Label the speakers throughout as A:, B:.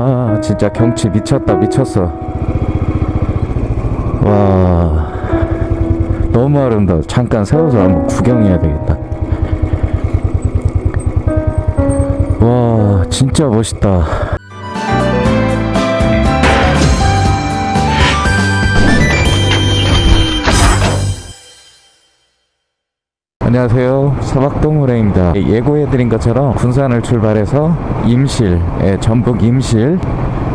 A: 아 진짜 경치 미쳤다 미쳤어. 와 너무 아름다워. 잠깐 세워서 한번 구경해야 되겠다. 와 진짜 멋있다 안녕하세요. 서박동무래입니다. 예고해드린 것처럼 군산을 출발해서 임실 예, 전북 임실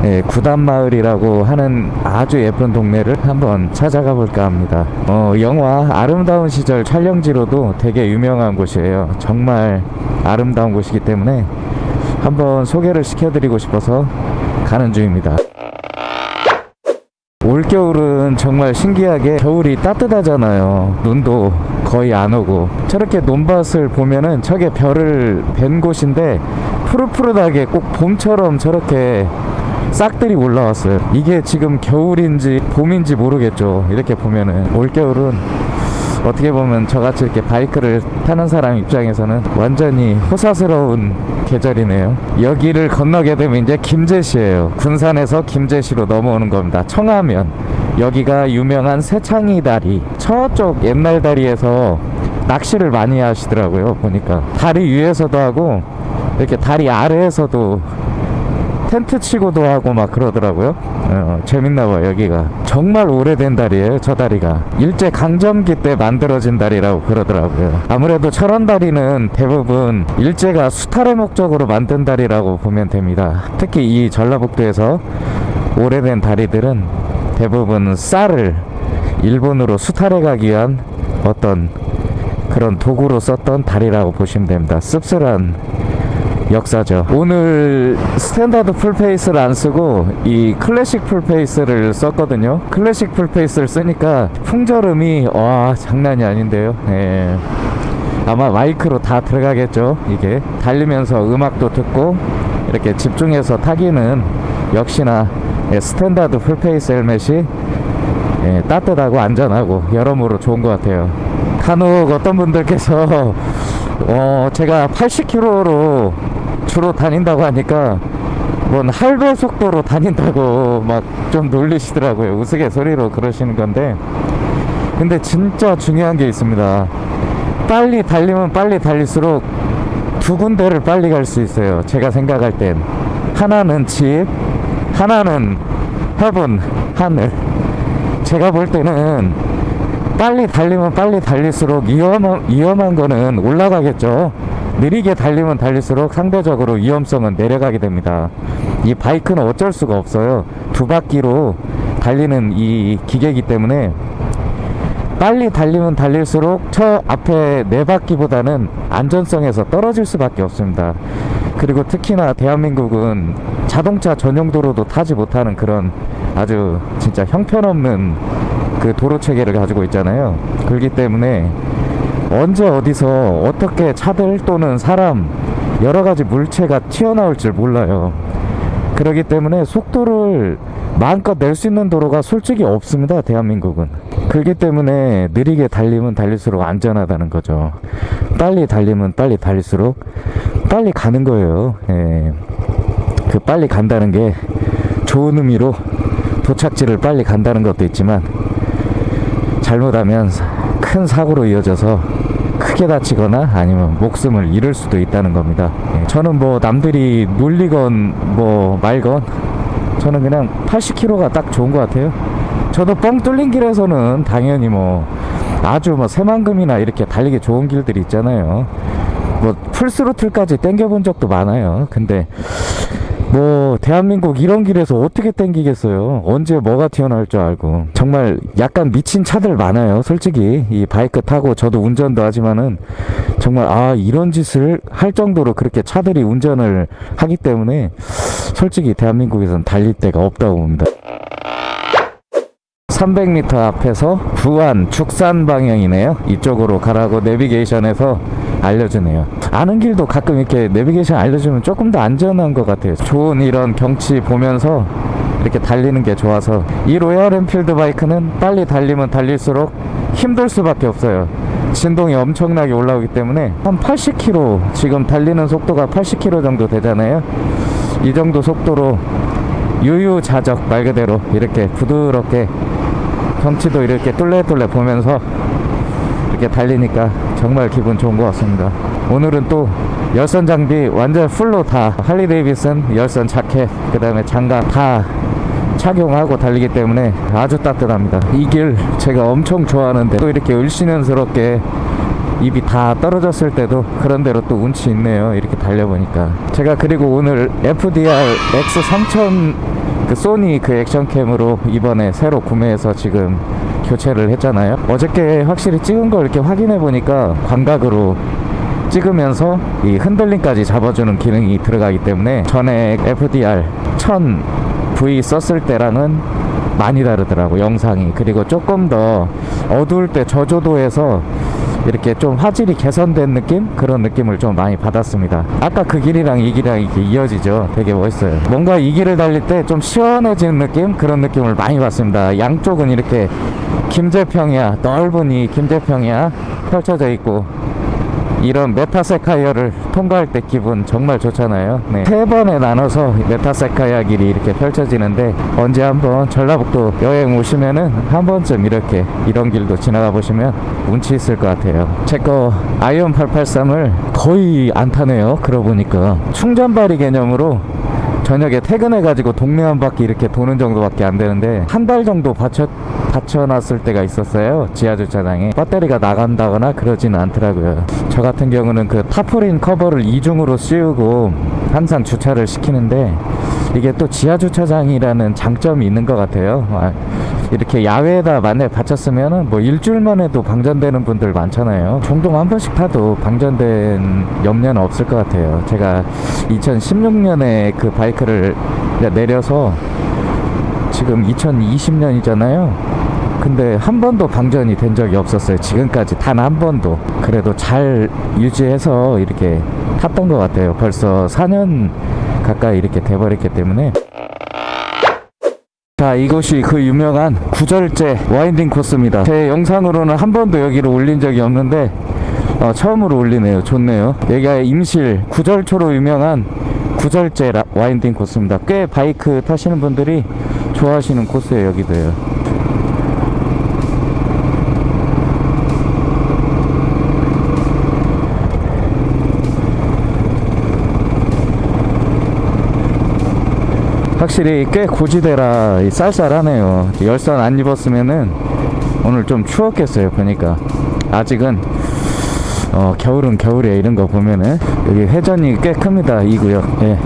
A: 예, 구단마을이라고 하는 아주 예쁜 동네를 한번 찾아가 볼까 합니다. 어, 영화 아름다운 시절 촬영지로도 되게 유명한 곳이에요. 정말 아름다운 곳이기 때문에 한번 소개를 시켜드리고 싶어서 가는 중입니다 올겨울은 정말 신기하게 겨울이 따뜻하잖아요. 눈도 거의 안 오고. 저렇게 논밭을 보면은 저게 별을 뵌 곳인데 푸릇푸릇하게 꼭 봄처럼 저렇게 싹들이 올라왔어요. 이게 지금 겨울인지 봄인지 모르겠죠. 이렇게 보면은 올겨울은 어떻게 보면 저같이 이렇게 바이크를 타는 사람 입장에서는 완전히 호사스러운 계절이네요. 여기를 건너게 되면 이제 김제시예요. 군산에서 김제시로 넘어오는 겁니다. 청하면 여기가 유명한 새창이 다리. 저쪽 옛날 다리에서 낚시를 많이 하시더라고요 보니까. 다리 위에서도 하고 이렇게 다리 아래에서도 텐트 치고도 하고 막 그러더라고요. 어, 재밌나봐요 여기가. 정말 오래된 다리예요 저 다리가. 일제 강점기 때 만들어진 다리라고 그러더라고요. 아무래도 철원 다리는 대부분 일제가 수탈의 목적으로 만든 다리라고 보면 됩니다. 특히 이 전라북도에서 오래된 다리들은 대부분 쌀을 일본으로 수탈해 가기 위한 어떤 그런 도구로 썼던 다리라고 보시면 됩니다. 씁쓸한 역사죠. 오늘 standard full face를 안 쓰고 이 클래식 full face를 썼거든요. 클래식 full face를 쓰니까 풍절음이 와 장난이 아닌데요. 예. 아마 마이크로 다 들어가겠죠 이게. 달리면서 음악도 듣고 이렇게 집중해서 타기는 역시나 예, standard full face 헬멧이 예, 따뜻하고 안전하고 여러모로 좋은 것 같아요. 간혹 어떤 분들께서 어, 제가 80km로 주로 다닌다고 하니까 뭔 할배 속도로 다닌다고 막 좀 놀리시더라고요. 우스갯소리로 그러시는 건데. 근데 진짜 중요한 게 있습니다. 빨리 달리면 빨리 달릴수록 두 군데를 빨리 갈 수 있어요. 제가 생각할 땐. 하나는 집 하나는 헤븐 하늘. 제가 볼 때는 빨리 달리면 빨리 달릴수록 위험한, 위험한 거는 올라가겠죠 느리게 달리면 달릴수록 상대적으로 위험성은 내려가게 됩니다. 이 바이크는 어쩔 수가 없어요. 두 바퀴로 달리는 이 기계이기 때문에 빨리 달리면 달릴수록 저 앞에 네 바퀴보다는 안전성에서 떨어질 수밖에 없습니다. 그리고 특히나 대한민국은 자동차 전용 도로도 타지 못하는 그런 아주 진짜 형편없는 그 도로 체계를 가지고 있잖아요. 그렇기 때문에 언제 어디서 어떻게 차들 또는 사람 여러 가지 물체가 튀어나올 줄 몰라요. 그렇기 때문에 속도를 마음껏 낼 수 있는 도로가 솔직히 없습니다 대한민국은. 그렇기 때문에 느리게 달리면 달릴수록 안전하다는 거죠. 빨리 달리면 빨리 달릴수록 빨리 가는 거예요. 예. 그 빨리 간다는 게 좋은 의미로 도착지를 빨리 간다는 것도 있지만 잘못하면 큰 사고로 이어져서 크게 다치거나 아니면 목숨을 잃을 수도 있다는 겁니다. 예, 저는 뭐 남들이 놀리건 뭐 말건 저는 그냥 80km가 딱 좋은 것 같아요. 저도 뻥 뚫린 길에서는 당연히 뭐 아주 뭐 새만금이나 이렇게 달리기 좋은 길들이 있잖아요. 뭐 풀스로틀까지 땡겨본 적도 많아요. 근데 뭐 대한민국 이런 길에서 어떻게 땡기겠어요? 언제 뭐가 튀어나올 줄 알고. 정말 약간 미친 차들 많아요 솔직히. 이 바이크 타고 저도 운전도 하지만은 정말 아 이런 짓을 할 정도로 그렇게 차들이 운전을 하기 때문에 솔직히 대한민국에선 달릴 데가 없다고 봅니다. 300m 앞에서 부안 죽산 방향이네요. 이쪽으로 가라고 내비게이션에서 알려주네요. 아는 길도 가끔 이렇게 내비게이션 알려주면 조금 더 안전한 것 같아요. 좋은 이런 경치 보면서 이렇게 달리는 게 좋아서 이 Royal Enfield 바이크는 빨리 달리면 달릴수록 힘들 수밖에 없어요. 진동이 엄청나게 올라오기 때문에 한 80km 지금 달리는 속도가 80km 정도 되잖아요. 이 정도 속도로 유유자적 말 그대로 이렇게 부드럽게 경치도 이렇게 뚫레뚫레 보면서 이렇게 달리니까 정말 기분 좋은 것 같습니다. 오늘은 또 열선 장비 완전 풀로 다 할리 데이비슨 열선 자켓 그 다음에 장갑 다 착용하고 달리기 때문에 아주 따뜻합니다. 이 길 제가 엄청 좋아하는데 또 이렇게 을씨는스럽게 입이 다 떨어졌을 때도 그런 대로 또 운치 있네요. 이렇게 달려보니까. 제가 그리고 오늘 FDR X3000 그 소니 그 액션캠으로 이번에 새로 구매해서 지금 교체를 했잖아요. 어저께 확실히 찍은 걸 이렇게 확인해 보니까 광각으로 찍으면서 이 흔들림까지 잡아주는 기능이 들어가기 때문에 전에 FDR 1000V 썼을 때랑은 많이 다르더라고 영상이 그리고 조금 더 어두울 때 저조도에서 이렇게 좀 화질이 개선된 느낌? 그런 느낌을 좀 많이 받았습니다. 아까 그 길이랑 이 길이랑 이렇게 이어지죠. 되게 멋있어요. 뭔가 이 길을 달릴 때 좀 시원해지는 느낌? 그런 느낌을 많이 받습니다. 양쪽은 이렇게 김제평야, 넓은 이 김제평야 펼쳐져 있고 이런 메타세쿼이아를 통과할 때 기분 정말 좋잖아요. 네. 세 번에 나눠서 메타세쿼이아 길이 이렇게 펼쳐지는데 언제 한번 전라북도 여행 오시면은 한 번쯤 이렇게 이런 길도 지나가 보시면 운치 있을 것 같아요. 제 거 Iron 883을 거의 안 타네요. 그러고 보니까 충전발이 개념으로 저녁에 퇴근해가지고 동네 한 바퀴 이렇게 도는 정도밖에 안 되는데 한 달 정도 받쳐, 받쳐놨을 때가 있었어요. 지하 주차장에 배터리가 나간다거나 그러지는 않더라고요. 저 같은 경우는 그 타포린 커버를 이중으로 씌우고 항상 주차를 시키는데 이게 또 지하 주차장이라는 장점이 있는 것 같아요. 아, 이렇게 야외에다 만약에 받쳤으면은 뭐 일주일만 해도 방전되는 분들 많잖아요. 종종 한 번씩 타도 방전된 염려는 없을 것 같아요. 제가 2016년에 그 바이크를 내려서 지금 2020년이잖아요 근데 한 번도 방전이 된 적이 없었어요. 지금까지 단 한 번도. 그래도 잘 유지해서 이렇게 탔던 것 같아요. 벌써 4년 가까이 이렇게 돼버렸기 때문에. 자 이곳이 그 유명한 구절제 와인딩 코스입니다. 제 영상으로는 한 번도 여기를 올린 적이 없는데 어, 처음으로 올리네요. 좋네요. 여기가 임실 구절초로 유명한 구절제 라, 와인딩 코스입니다. 꽤 바이크 타시는 분들이 좋아하시는 코스예요 여기도요 확실히 꽤 고지대라 쌀쌀하네요. 열선 안 입었으면은 오늘 좀 추웠겠어요 보니까. 아직은 어, 겨울은 겨울에 이런 거 보면은 여기 회전이 꽤 큽니다 이 구역. 예.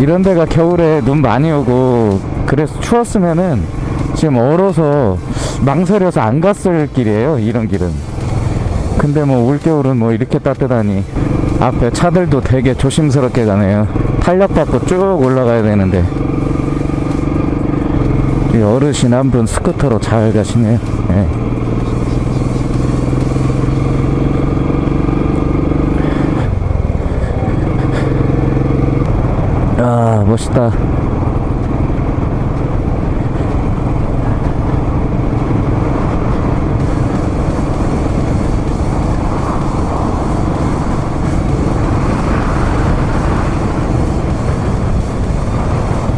A: 이런 데가 겨울에 눈 많이 오고 그래서 추웠으면은 지금 얼어서 망설여서 안 갔을 길이에요 이런 길은. 근데 뭐 올겨울은 뭐 이렇게 따뜻하니 앞에 차들도 되게 조심스럽게 가네요. 탄력받고 쭉 올라가야 되는데. 이 어르신 한 분 스쿠터로 잘 가시네요. 네. 아 멋있다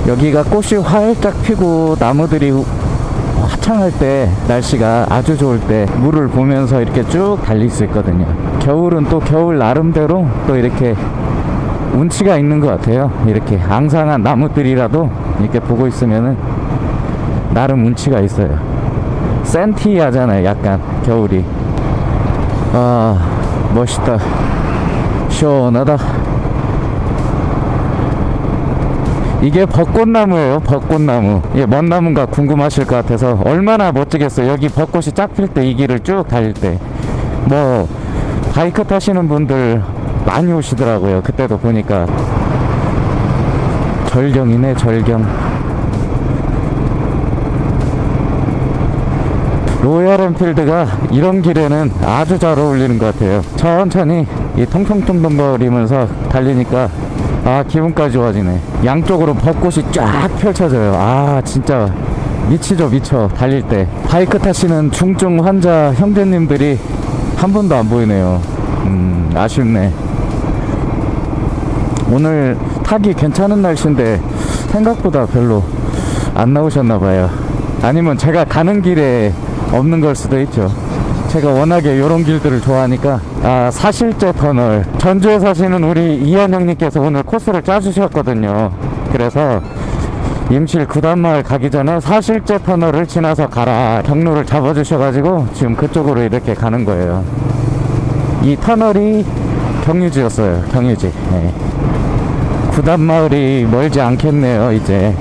A: 여기가 꽃이 활짝 피고 나무들이 화창할 때 날씨가 아주 좋을 때 물을 보면서 이렇게 쭉 달릴 수 있거든요. 겨울은 또 겨울 나름대로 또 이렇게 운치가 있는 것 같아요. 이렇게 앙상한 나무들이라도 이렇게 보고 있으면은 나름 운치가 있어요. 센티하잖아요 약간 겨울이. 아 멋있다. 시원하다 이게 벚꽃나무예요 벚꽃나무. 이게 뭔 나무인가 궁금하실 것 같아서 얼마나 멋지겠어요. 여기 벚꽃이 쫙필때 이 길을 쭉 달릴 때. 뭐 바이크 타시는 분들 많이 오시더라고요 그때도 보니까. 절경이네 절경. 로얄 엔필드가 이런 길에는 아주 잘 어울리는 것 같아요. 천천히 이 통통통통거리면서 달리니까 아 기분까지 좋아지네. 양쪽으로 벚꽃이 쫙 펼쳐져요. 아 진짜 미치죠 미쳐. 달릴 때. 바이크 타시는 중증 환자 형제님들이 한 분도 안 보이네요. 음 아쉽네. 오늘 타기 괜찮은 날씨인데 생각보다 별로 안 나오셨나 봐요. 아니면 제가 가는 길에 없는 걸 수도 있죠 제가 워낙에 이런 길들을 좋아하니까. 아 사실제 터널. 전주에 사시는 우리 이한 형님께서 오늘 코스를 짜주셨거든요. 그래서 임실 구단마을 가기 전에 사실제 터널을 지나서 가라. 경로를 잡아주셔가지고 지금 그쪽으로 이렇게 가는 거예요. 이 터널이 경유지였어요. 경유지. 네. 구단마을이 멀지 않겠네요 이제.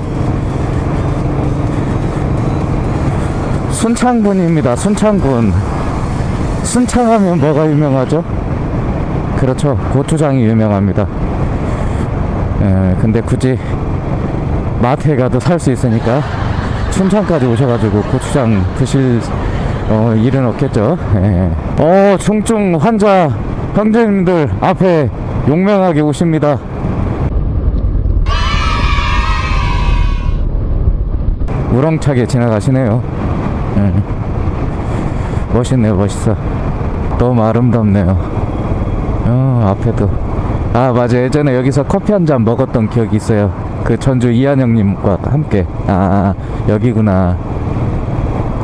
A: 순창군입니다 순창군 순창하면 뭐가 유명하죠? 그렇죠 고추장이 유명합니다 에, 근데 굳이 마트에 가도 살 수 있으니까 순창까지 오셔가지고 고추장 드실 어, 일은 없겠죠 예. 어 중증 환자 형제님들 앞에 용맹하게 오십니다 우렁차게 지나가시네요 예. 멋있네요 멋있어. 너무 아름답네요. 어 앞에도. 아 맞아. 예전에 여기서 커피 한 잔 먹었던 기억이 있어요. 그 전주 이한영님과 함께. 아. 여기구나.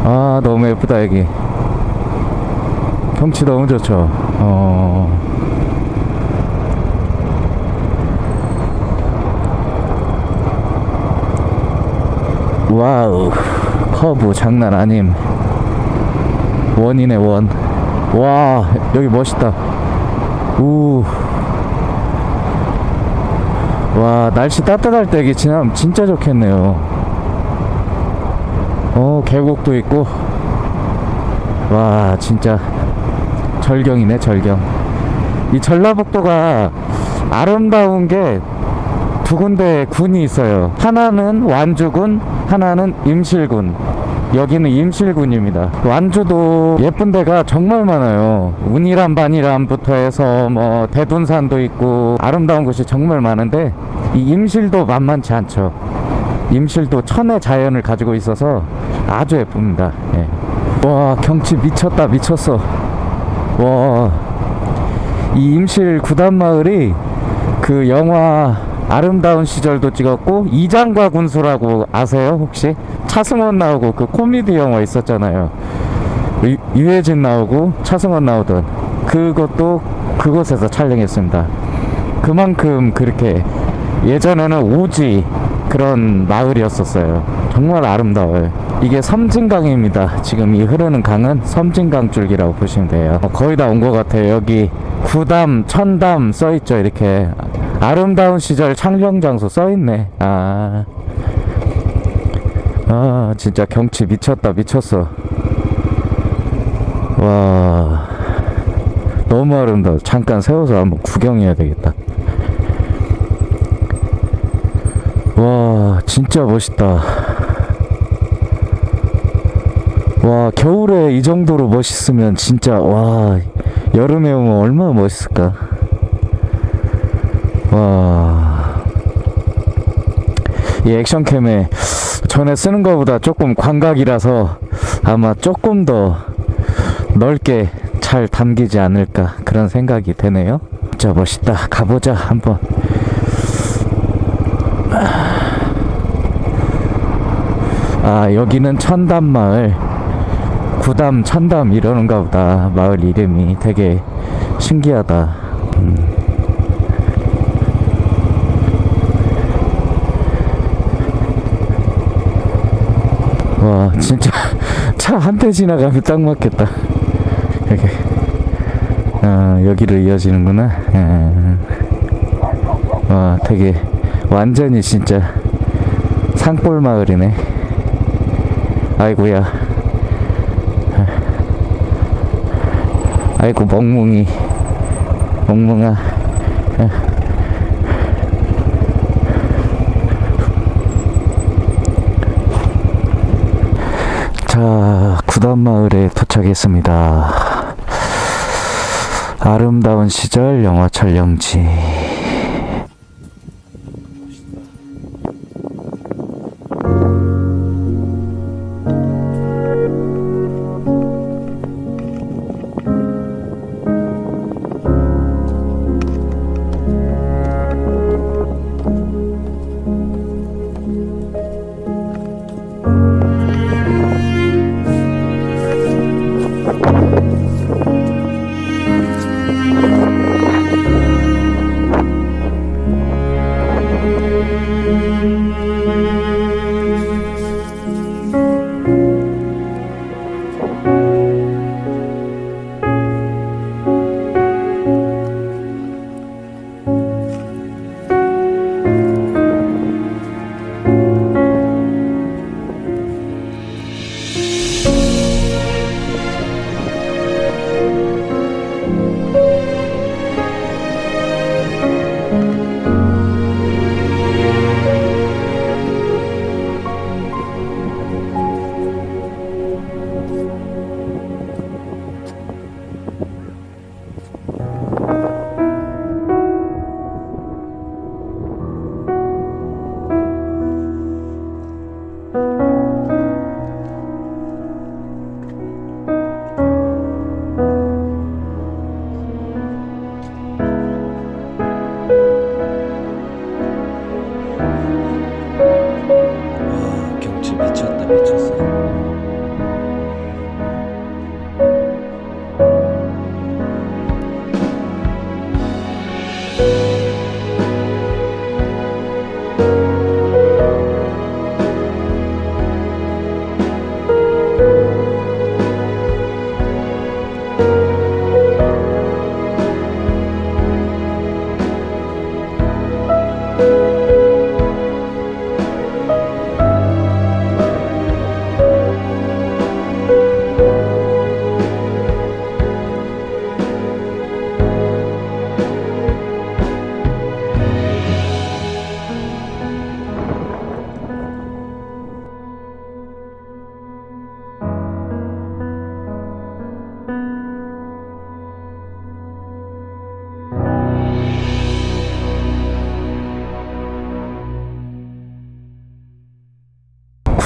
A: 아 너무 예쁘다 여기. 경치 너무 좋죠? 어. 와우. 커브 장난 아님 원이네 원 와 여기 멋있다. 우. 와 날씨 따뜻할 때 여기 지나면 진짜 좋겠네요. 어 계곡도 있고. 와 진짜 절경이네 절경. 이 전라북도가 아름다운 게 두 군데 군이 있어요. 하나는 완주군 하나는 임실군 여기는 임실군입니다. 완주도 예쁜 데가 정말 많아요. 운이란 반이란부터 해서 뭐 대둔산도 있고 아름다운 곳이 정말 많은데 이 임실도 만만치 않죠. 임실도 천의 자연을 가지고 있어서 아주 예쁩니다. 예. 와 경치 미쳤다 미쳤어. 와이 임실 구단마을이 그 영화 아름다운 시절도 찍었고 이장과 군수라고 아세요 혹시 차승원 나오고 그 코미디 영화 있었잖아요. 유, 유해진 나오고 차승원 나오던 그것도 그곳에서 촬영했습니다. 그만큼 그렇게 예전에는 오지 그런 마을이었었어요. 정말 아름다워요. 이게 섬진강입니다. 지금 이 흐르는 강은 섬진강 줄기라고 보시면 돼요. 어, 거의 다 온 것 같아요. 여기 구담 천담 써있죠. 이렇게 아름다운 시절 창녕 장소 써있네. 아, 아 진짜 경치 미쳤다 미쳤어. 와. 너무 아름다워. 잠깐 세워서 한번 구경해야 되겠다. 와 진짜 멋있다. 와 겨울에 이 정도로 멋있으면 진짜 와 여름에 오면 얼마나 멋있을까? 와. 이 액션캠에 전에 쓰는 것보다 조금 광각이라서 아마 조금 더 넓게 잘 담기지 않을까 그런 생각이 되네요. 진짜 멋있다. 가보자 한번. 아 여기는 천담마을 구담 천담 이러는가 보다 마을 이름이 되게 신기하다. 음. 와 진짜 차 한 대 지나가면 딱 맞겠다. 이렇게. 아 여기를 이어지는구나. 아, 와 되게 완전히 진짜 산골 마을이네. 아이고야. 아이고 멍뭉이. 멍뭉아 자, 구단마을에 도착했습니다. 아름다운 시절 영화 촬영지.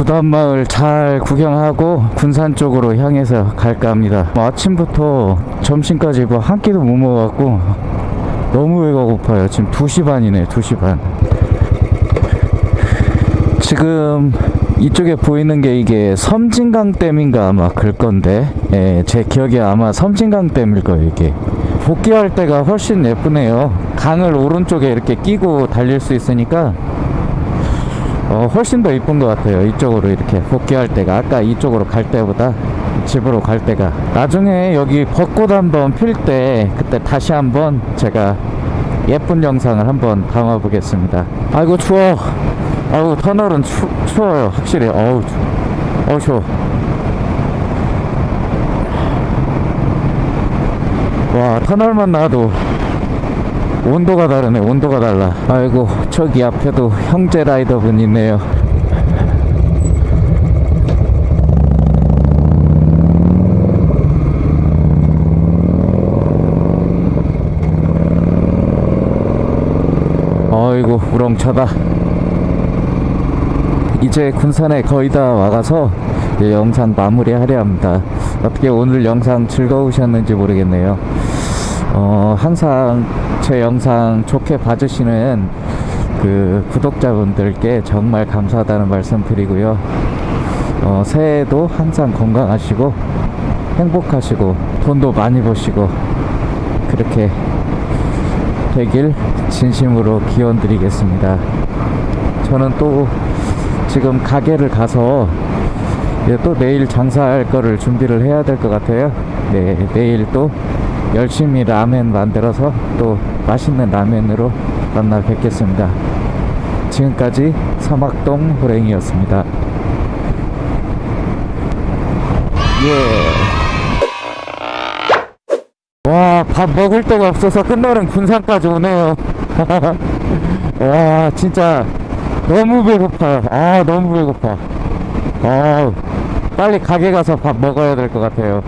A: 부담마을 잘 구경하고 군산 쪽으로 향해서 갈까 합니다. 뭐 아침부터 점심까지 뭐 한 끼도 못 먹어갖고 너무 배가 고파요. 지금 2시 반이네, 2시 반. 지금 이쪽에 보이는 게 이게 섬진강댐인가 아마 그럴 건데 예, 제 기억에 아마 섬진강댐일 거예요 이게 복귀할 때가 훨씬 예쁘네요 강을 오른쪽에 이렇게 끼고 달릴 수 있으니까 어, 훨씬 더 이쁜 것 같아요. 이쪽으로 이렇게 복귀할 때가. 아까 이쪽으로 갈 때보다 집으로 갈 때가. 나중에 여기 벚꽃 한번 필 때 그때 다시 한번 제가 예쁜 영상을 한번 담아 보겠습니다. 아이고 추워. 아우 터널은 추, 추워요. 확실히. 어우 추- 어우 추워. 와 터널만 나도 온도가 다르네 온도가 달라 아이고 저기 앞에도 형제 라이더분 있네요 아이고 우렁차다 이제 군산에 거의 다 와가서 영상 마무리하려 합니다. 어떻게 오늘 영상 즐거우셨는지 모르겠네요. 어, 항상 제 영상 좋게 봐주시는 그 구독자분들께 정말 감사하다는 말씀 드리고요. 어, 새해에도 항상 건강하시고 행복하시고 돈도 많이 버시고 그렇게 되길 진심으로 기원 드리겠습니다. 저는 또 지금 가게를 가서 또 내일 장사할 거를 준비를 해야 될 것 같아요. 네, 내일 또 열심히 라멘 만들어서 또 맛있는 라멘으로 만나 뵙겠습니다. 지금까지 사막동 호랭이였습니다. 예. 와, 밥 먹을 데가 없어서 끝나는 군산까지 오네요. 와, 진짜 너무 배고파요. 아, 너무 배고파. 아, 빨리 가게 가서 밥 먹어야 될 것 같아요.